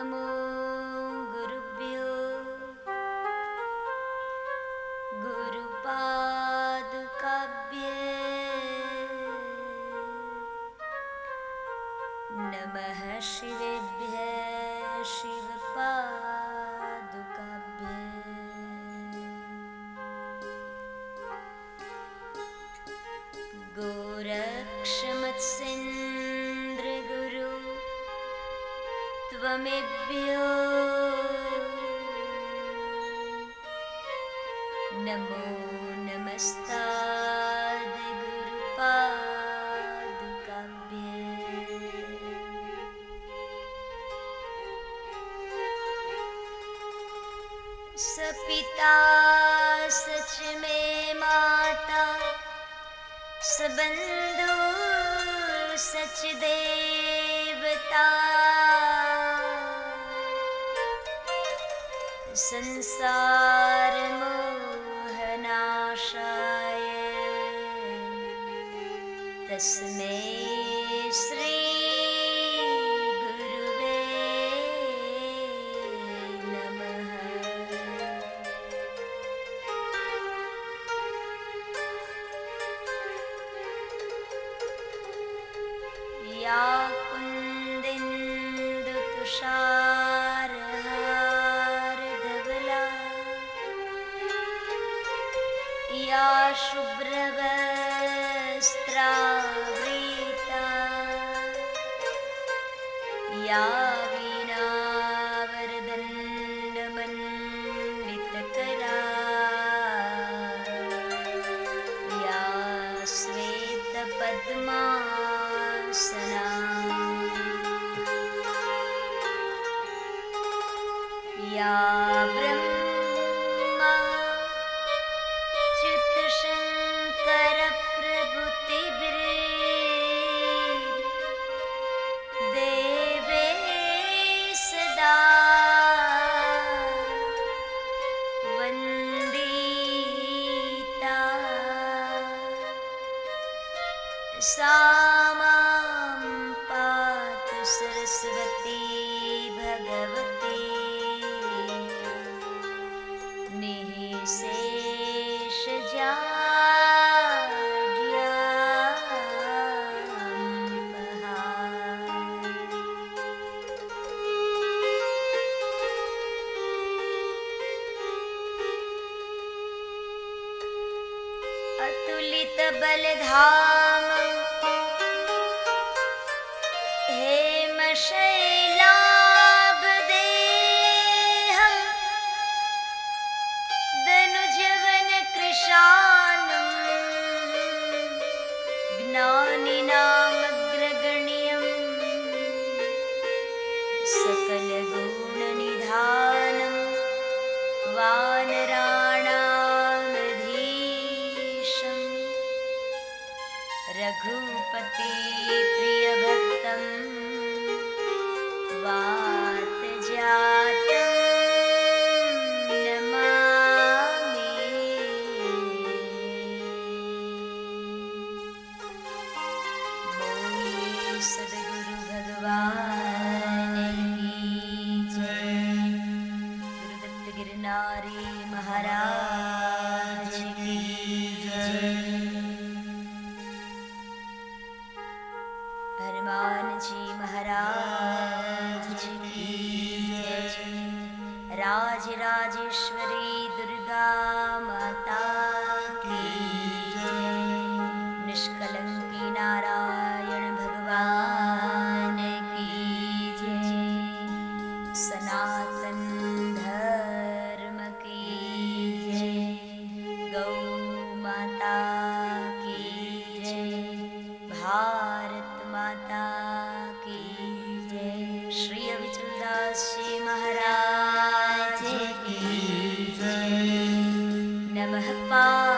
नमो गुरुभ्यो। गुरुपादुकाभ्ये नमः शिवेभ्य शिवपादुकाभ्ये गोरक्षमत्सेन्द्रगुरु नमो नमस्ताद्गुरुपादुकाभ्ये सपिता सच मे माता सबन्धु सच संसारमोहनाशाय तस्मै श्री गुरुवे नमः। या कुन्दिन्दुतुषारहारधवला शुभ्रवस्त्रावृता। या वीणावरदण्डमण्डितकरा या श्वेतपद्मासना मां पातु सरस्वती भगवती। निःशेषजाड्याम्बहा अतुलितबलधाम रघुपति प्रियभक्तं वातजातं नमामि। बोलिए सद्गुरु भगवान की जय। महाराज की। हनुमान जी महाराज की राज राजेश्वरी दुर्गा माता की निष्कलंकी नारायण भगवान की जय। सनातन नमः पार्वती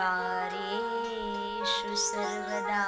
कार्येषु सर्वदा।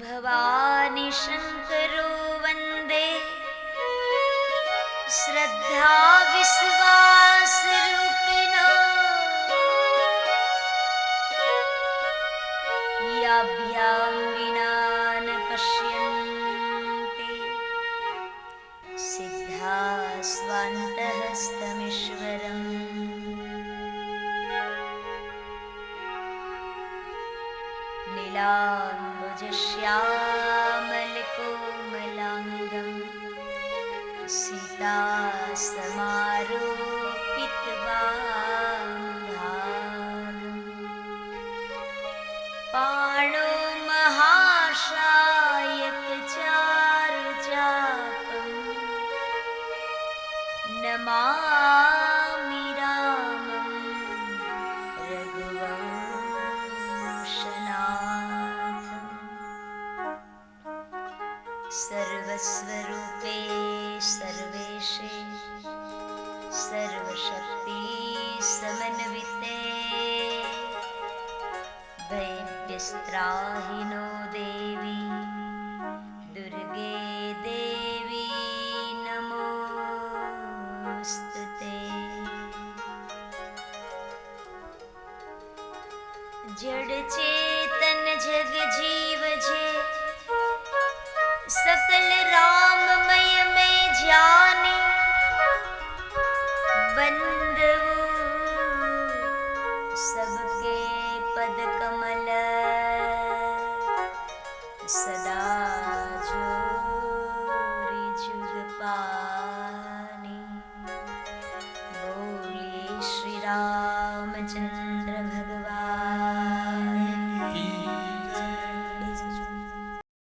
भवानि शङ्करो वन्दे। श्रद्धा विश्वासरूपिणो। प्रियाभ्यां लाजश्यामलकोमलाम् सिता समारोपित्वा पाणो महाशायकचारुजापम् नमा स्वरूप